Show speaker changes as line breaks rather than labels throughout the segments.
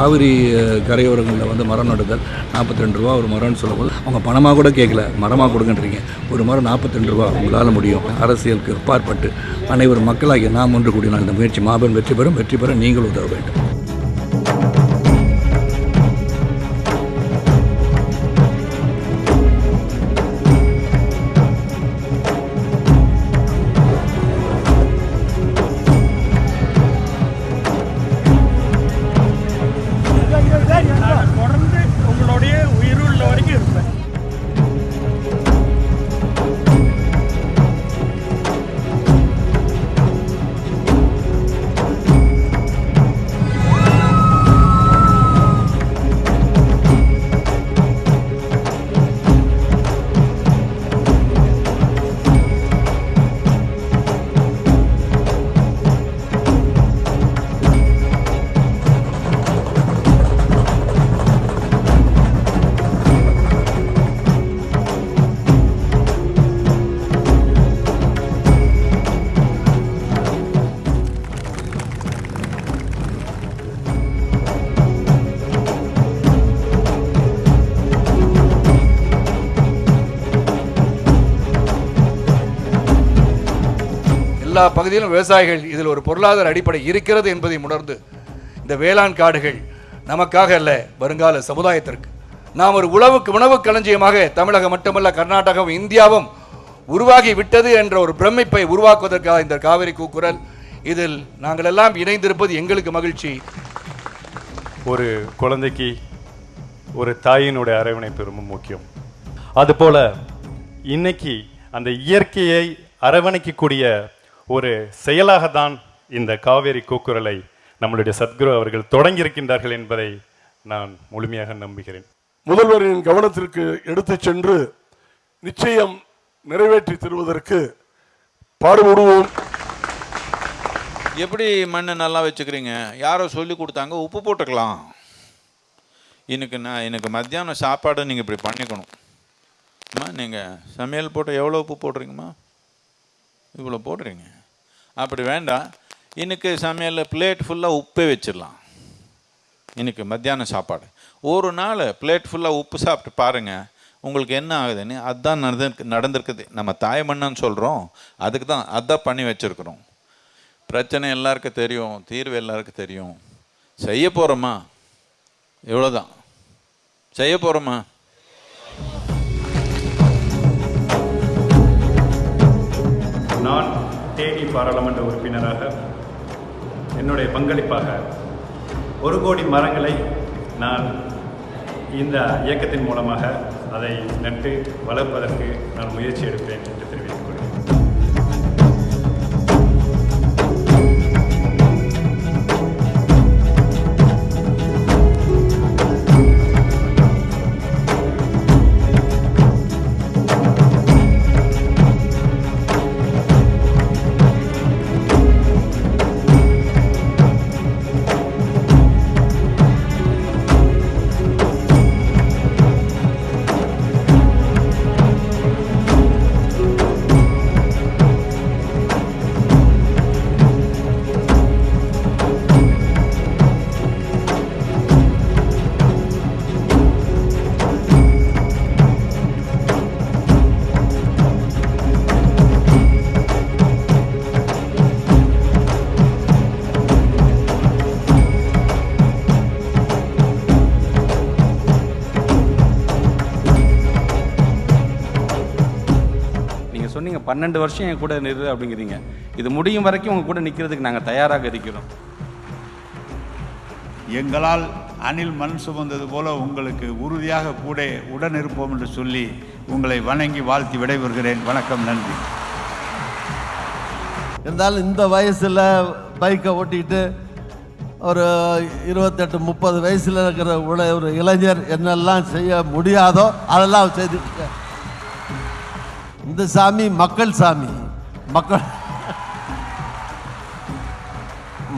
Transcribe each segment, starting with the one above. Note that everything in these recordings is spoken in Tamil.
காவிரி கரையோரங்களில் வந்து மரம் நடுதல் நாற்பத்தி ரெண்டு ரூபா ஒரு மரம்னு சொல்லும்போது அவங்க பணமாக கூட கேட்கல. மரமாக கொடுங்கன்றீங்க. ஒரு மரம் நாற்பத்தி ரெண்டு ரூபா உங்களால் முடியும். அரசியலுக்கு அப்பாற்பட்டு அனைவரும் மக்களாகிய நாம் ஒன்று கூடினால் இந்த முயற்சி மாபெரும் வெற்றி பெறும். வெற்றி பெற நீங்கள் உதவ வேண்டும்.
எல்லா பகுதியிலும் விவசாயிகள் இதில் ஒரு பொருளாதார அடிப்படை இருக்கிறது என்பதை உணர்ந்து இந்த வேளாண் காடுகள் நமக்காக அல்ல வருங்கால சமுதாயத்திற்கு. நாம் ஒரு உழவுக்கு உணவு களஞ்சியமாக தமிழகம் மட்டுமல்ல கர்நாடகம் இந்தியாவும் உருவாகி விட்டது என்ற ஒரு பிரமிப்பை உருவாக்குவதற்காக இந்த காவிரி கூக்குரல் இதில் நாங்கள் எல்லாம் இணைந்திருப்பது எங்களுக்கு மகிழ்ச்சி.
ஒரு குழந்தைக்கு ஒரு தாயினுடைய அரவணைப்பு ரொம்ப முக்கியம். அதுபோல இன்னைக்கு அந்த இயற்கையை அரவணைக்கக்கூடிய ஒரு செயலாகத்தான் இந்த காவேரி கூக்குரலை நம்மளுடைய சத்குரு அவர்கள் தொடங்கியிருக்கின்றார்கள் என்பதை நான் முழுமையாக நம்புகிறேன்.
முதல்வரின் கவனத்திற்கு எடுத்துச் சென்று நிச்சயம் நிறைவேற்றி தருவதற்கு பாடுபடுவோம்.
எப்படி மண்ணை நல்லா வச்சுக்கிறீங்க? யாரோ சொல்லி கொடுத்தாங்க உப்பு போட்டுக்கலாம். எனக்கு நான் எனக்கு மத்தியானம் சாப்பாடு நீங்கள் இப்படி பண்ணிக்கணும். அம்மா நீங்கள் சமையல் போட்டு எவ்வளோ உப்பு போடுறீங்கம்மா? இவ்வளோ போடுறீங்க. அப்படி வேண்டாம். இன்னைக்கு சமையலில் பிளேட் ஃபுல்லாக உப்பே வச்சிடலாம். இன்னைக்கு மத்தியானம் சாப்பாடு. ஒரு நாள் பிளேட் ஃபுல்லாக உப்பு சாப்பிட்டு பாருங்கள் உங்களுக்கு என்ன ஆகுதுன்னு அதுதான் நடந்து நடந்திருக்குது. நம்ம தாய் சொல்கிறோம் அதுக்கு தான் அதான் பண்ணி வச்சுருக்குறோம். பிரச்சனை எல்லாருக்கும் தெரியும் தீர்வு எல்லாருக்கும் தெரியும். செய்ய போகிறோமா இவ்வளோதான் செய்ய போகிறோமா
தேனி பாராளுமன்ற உறுப்பினராக என்னுடைய பங்களிப்பாக ஒரு கோடி மரங்களை நான் இந்த இயக்கத்தின் மூலமாக அதை நட்டு வளர்ப்பதற்கு நான் முயற்சி எடுப்பேன் என்று
தெரிவித்தேன் பன்னெண்டு வருஷம் என் கூட நிறு அப்படிங்கிறீங்க. இது முடியும் வரைக்கும் உங்க கூட நிற்கிறதுக்கு நாங்கள் தயாராக இருக்கிறோம்.
எங்களால் அணில் மண் சுமந்தது போல உங்களுக்கு உறுதியாக கூட உடன் இருப்போம் என்று சொல்லி உங்களை வணங்கி வாழ்த்தி விடைபெறுகிறேன். வணக்கம் நன்றி.
இருந்தாலும் இந்த வயசில் பைக்கை ஓட்டிக்கிட்டு ஒரு இருபத்தெட்டு முப்பது வயசில் இருக்கிற உள்ள ஒரு இளைஞர் என்னெல்லாம் செய்ய முடியாதோ அதெல்லாம் செய்துட்டு. இந்த சாமி மக்கள் சாமி. மக்கள்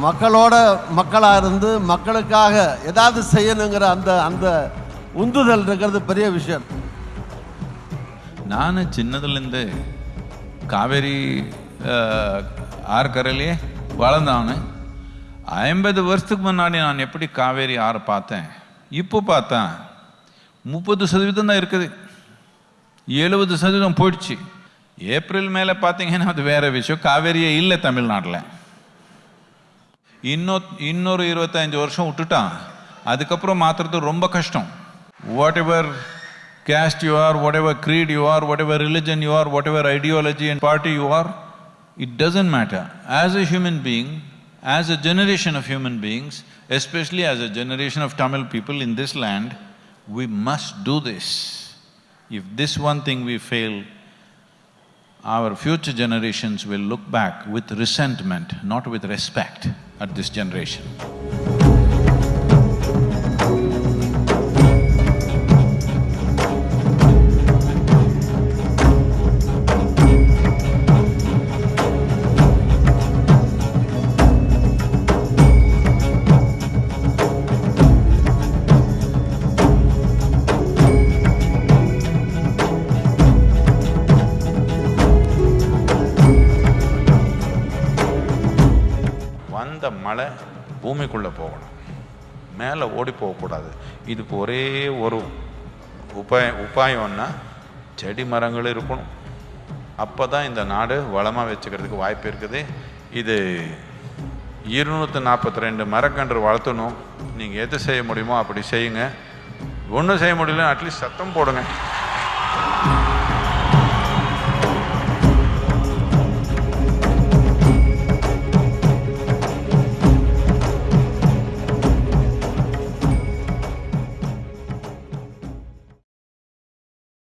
மக்களோட மக்களாக இருந்து மக்களுக்காக ஏதாவது செய்யணுங்கிற அந்த அந்த உந்துதல் இருக்கிறது பெரிய விஷயம்.
நான் சின்னதுலேருந்து காவேரி ஆறுக்கரையிலே வளர்ந்தானு ஐம்பது வருஷத்துக்கு முன்னாடி நான் எப்படி காவேரி ஆறு பார்த்தேன் இப்போ பார்த்தேன் முப்பது சதவீதம் தான் இருக்குது. எழுபது சதவீதம் போயிடுச்சு ஏப்ரல் மேலே பார்த்தீங்கன்னா அது வேற விஷயம் காவேரியே இல்லை தமிழ்நாட்டில் இன்னொ இன்னொரு இருபத்தஞ்சு வருஷம் விட்டுட்டான் அதுக்கப்புறம் மாற்றுறது ரொம்ப கஷ்டம் whatever caste you are, whatever creed you are, whatever religion you are, whatever ideology and party you are, it doesn't matter. As a human being, as a generation of human beings, especially as a generation of Tamil people in this land, we must do this. If this one thing we fail, our future generations will look back with resentment, not with respect at this generation. அந்த மழை பூமிக்குள்ளே போகணும். மேலே ஓடி போகக்கூடாது இதுக்கு ஒரே ஒரு உபாய உபாயம்னா செடி மரங்கள் இருக்கணும். அப்போ தான் இந்த நாடு வளமாக வச்சுக்கிறதுக்கு வாய்ப்பு இருக்குது. இது இருநூற்றி நாற்பத்தி ரெண்டு மரக்கன்று வளர்த்தணும். நீங்கள் எது செய்ய முடியுமோ அப்படி செய்யுங்க. ஒன்றும் செய்ய முடியல அட்லீஸ்ட் சத்தம் போடுங்க.